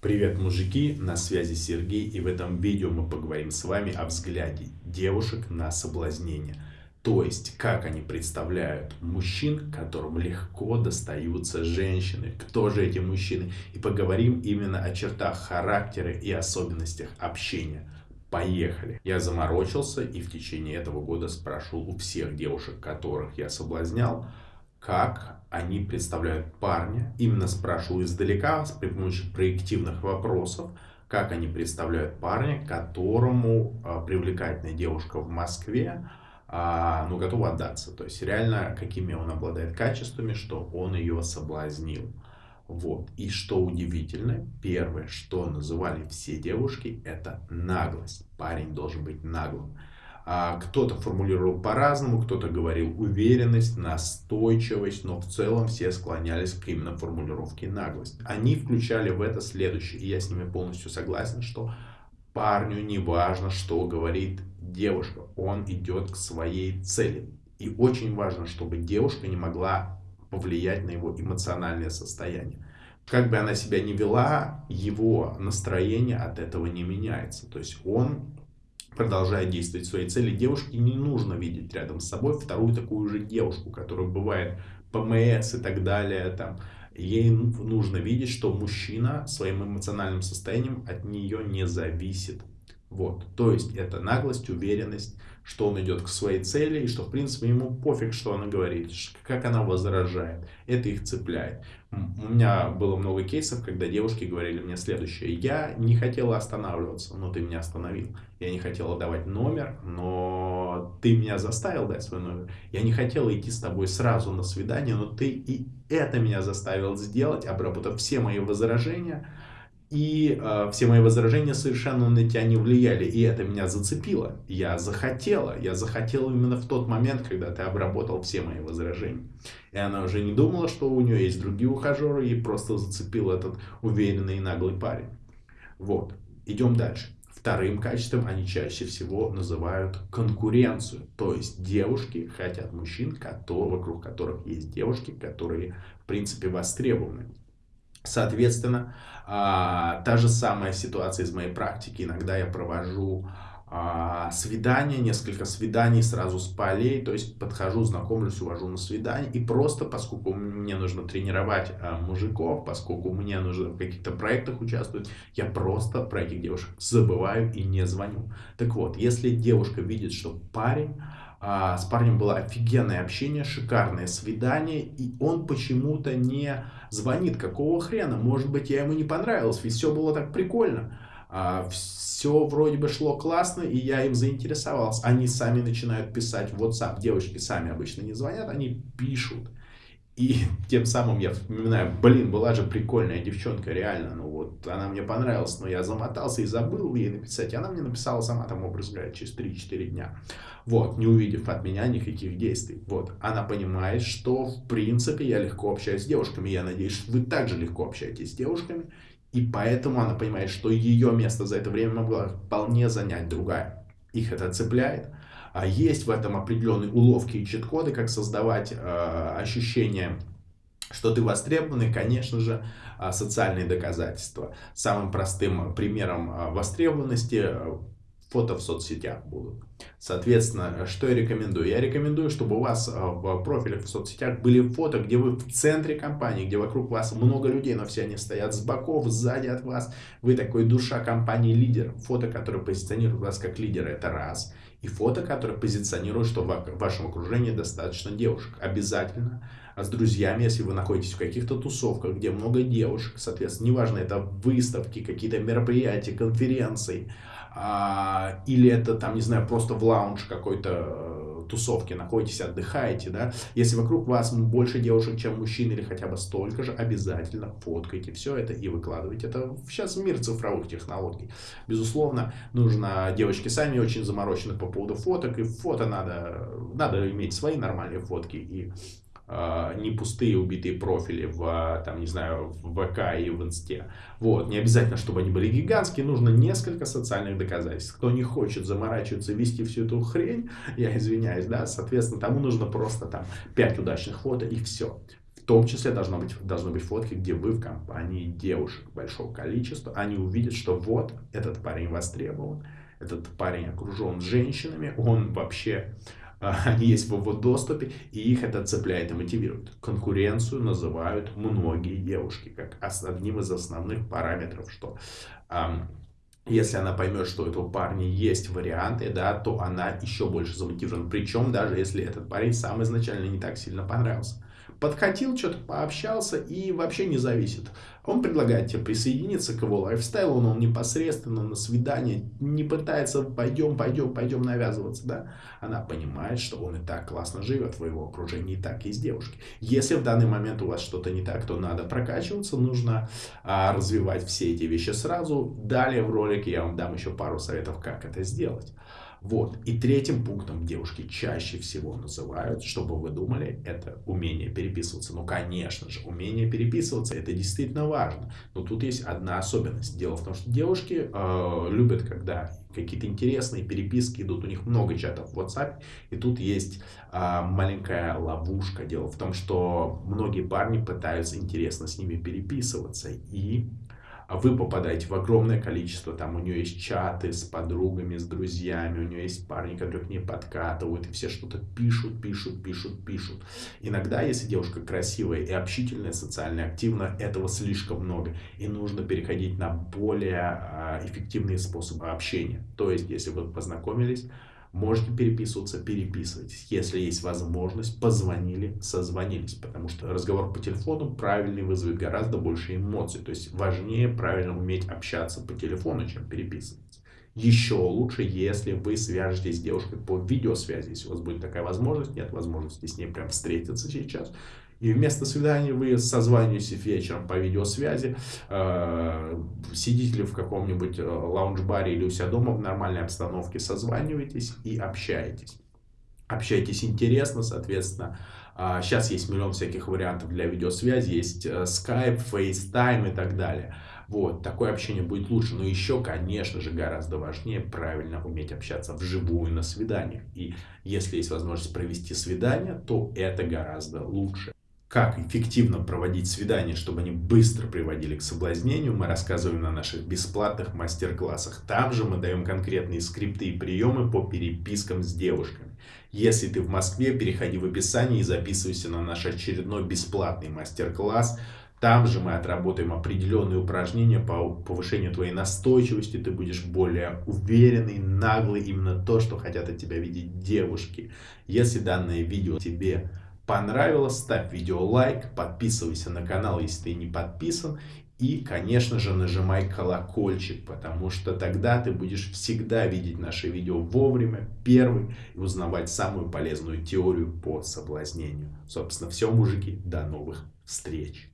Привет, мужики! На связи Сергей, и в этом видео мы поговорим с вами о взгляде девушек на соблазнение. То есть, как они представляют мужчин, которым легко достаются женщины. Кто же эти мужчины? И поговорим именно о чертах характера и особенностях общения. Поехали! Я заморочился и в течение этого года спрашивал у всех девушек, которых я соблазнял, как они представляют парня. Именно спрашиваю издалека, при помощи проективных вопросов, как они представляют парня, которому а, привлекательная девушка в Москве, а, ну, готова отдаться. То есть, реально, какими он обладает качествами, что он ее соблазнил. Вот. И что удивительно, первое, что называли все девушки, это наглость. Парень должен быть наглым. А кто-то формулировал по-разному, кто-то говорил уверенность, настойчивость, но в целом все склонялись к именно формулировке наглость. Они включали в это следующее, и я с ними полностью согласен, что парню не важно, что говорит девушка, он идет к своей цели. И очень важно, чтобы девушка не могла повлиять на его эмоциональное состояние. Как бы она себя ни вела, его настроение от этого не меняется. То есть он продолжает действовать своей цели. Девушке не нужно видеть рядом с собой вторую такую же девушку, которая бывает ПМС и так далее. Там. Ей нужно видеть, что мужчина своим эмоциональным состоянием от нее не зависит. Вот. То есть это наглость, уверенность, что он идет к своей цели и что в принципе ему пофиг, что она говорит, как она возражает. Это их цепляет. У меня было много кейсов, когда девушки говорили мне следующее. Я не хотела останавливаться, но ты меня остановил. Я не хотела давать номер, но ты меня заставил дать свой номер. Я не хотела идти с тобой сразу на свидание, но ты и это меня заставил сделать, обработав все мои возражения и э, все мои возражения совершенно на тебя не влияли. И это меня зацепило. Я захотела. Я захотела именно в тот момент, когда ты обработал все мои возражения. И она уже не думала, что у нее есть другие ухажеры. И просто зацепил этот уверенный и наглый парень. Вот. Идем дальше. Вторым качеством они чаще всего называют конкуренцию. То есть девушки хотят мужчин, которые, вокруг которых есть девушки, которые в принципе востребованы. Соответственно, а, та же самая ситуация из моей практики. Иногда я провожу а, свидания, несколько свиданий сразу с полей, то есть подхожу, знакомлюсь, увожу на свидание, и просто, поскольку мне нужно тренировать а, мужиков, поскольку мне нужно в каких-то проектах участвовать, я просто про этих девушек забываю и не звоню. Так вот, если девушка видит, что парень а, с парнем было офигенное общение, шикарное свидание, и он почему-то не звонит. Какого хрена? Может быть, я ему не понравилась, ведь все было так прикольно. А, все вроде бы шло классно, и я им заинтересовался. Они сами начинают писать в WhatsApp. Девочки сами обычно не звонят, они пишут. И тем самым я вспоминаю, блин, была же прикольная девчонка, реально, ну вот, она мне понравилась, но я замотался и забыл ей написать, и она мне написала сама, там, образ говоря, через 3-4 дня, вот, не увидев от меня никаких действий, вот, она понимает, что, в принципе, я легко общаюсь с девушками, я надеюсь, что вы также легко общаетесь с девушками, и поэтому она понимает, что ее место за это время могла вполне занять другая, их это цепляет, есть в этом определенные уловки и чит-коды, как создавать э, ощущение что ты востребованный, конечно же, э, социальные доказательства. Самым простым примером э, востребованности фото в соцсетях будут. Соответственно, что я рекомендую? Я рекомендую, чтобы у вас в профилях в соцсетях были фото, где вы в центре компании, где вокруг вас много людей, но все они стоят с боков, сзади от вас. Вы такой душа компании лидер. Фото, которое позиционирует вас как лидера, это раз и фото, которое позиционирует, что в вашем окружении достаточно девушек. Обязательно с друзьями, если вы находитесь в каких-то тусовках, где много девушек, соответственно, неважно, это выставки, какие-то мероприятия, конференции, а, или это там, не знаю, просто в лаунж какой-то тусовке находитесь, отдыхаете, да, если вокруг вас больше девушек, чем мужчин, или хотя бы столько же, обязательно фоткайте все это и выкладывайте. Это сейчас мир цифровых технологий. Безусловно, нужно, девочки сами очень заморочены по поводу фоток, и фото надо, надо иметь свои нормальные фотки, и не пустые убитые профили в, там, не знаю, в ВК и в Инсте. Вот, не обязательно, чтобы они были гигантские, нужно несколько социальных доказательств. Кто не хочет заморачиваться, вести всю эту хрень, я извиняюсь, да, соответственно, тому нужно просто там 5 удачных фото и все том числе должно быть, должны быть фотки, где вы в компании девушек большого количества. Они увидят, что вот этот парень востребован, этот парень окружен женщинами, он вообще, они есть в его доступе, и их это цепляет и мотивирует. Конкуренцию называют многие девушки, как одним из основных параметров, что если она поймет, что у этого парня есть варианты, да, то она еще больше замотивирована. Причем даже если этот парень сам изначально не так сильно понравился подкатил, что-то пообщался и вообще не зависит. Он предлагает тебе присоединиться к его лайфстайлу, но он непосредственно на свидание не пытается пойдем, пойдем, пойдем навязываться, да. Она понимает, что он и так классно живет в его окружении, и так есть девушки. Если в данный момент у вас что-то не так, то надо прокачиваться, нужно а, развивать все эти вещи сразу. Далее в ролике я вам дам еще пару советов, как это сделать. Вот. И третьим пунктом девушки чаще всего называют, чтобы вы думали, это умение переписываться. Ну, конечно же, умение переписываться, это действительно важно. Но тут есть одна особенность. Дело в том, что девушки э, любят, когда какие-то интересные переписки идут, у них много чатов в WhatsApp, и тут есть э, маленькая ловушка. Дело в том, что многие парни пытаются интересно с ними переписываться, и вы попадаете в огромное количество, там у нее есть чаты с подругами, с друзьями, у нее есть парни, которые к ней подкатывают, и все что-то пишут, пишут, пишут, пишут. Иногда, если девушка красивая и общительная, социально активна, этого слишком много, и нужно переходить на более а, эффективные способы общения. То есть, если вы познакомились, Можете переписываться, переписывайтесь. Если есть возможность, позвонили, созвонились. Потому что разговор по телефону правильный вызовет гораздо больше эмоций. То есть важнее правильно уметь общаться по телефону, чем переписываться. Еще лучше, если вы свяжетесь с девушкой по видеосвязи. Если у вас будет такая возможность, нет возможности с ней прям встретиться сейчас и вместо свидания вы созваниваетесь вечером по видеосвязи, э, сидите ли в каком-нибудь э, лаунж-баре или у себя дома в нормальной обстановке, созваниваетесь и общаетесь. Общаетесь интересно, соответственно. Сейчас есть миллион всяких вариантов для видеосвязи, есть э, Skype, FaceTime и так далее. Вот, такое общение будет лучше. Но еще, конечно же, гораздо важнее правильно уметь общаться вживую на свиданиях. И если есть возможность провести свидание, то это гораздо лучше. Как эффективно проводить свидания, чтобы они быстро приводили к соблазнению, мы рассказываем на наших бесплатных мастер-классах. Там же мы даем конкретные скрипты и приемы по перепискам с девушками. Если ты в Москве, переходи в описание и записывайся на наш очередной бесплатный мастер-класс. Там же мы отработаем определенные упражнения по повышению твоей настойчивости. Ты будешь более уверенный, наглый. Именно то, что хотят от тебя видеть девушки. Если данное видео тебе понравилось, ставь видео лайк, подписывайся на канал, если ты не подписан. И, конечно же, нажимай колокольчик, потому что тогда ты будешь всегда видеть наши видео вовремя, первый, и узнавать самую полезную теорию по соблазнению. Собственно, все, мужики, до новых встреч!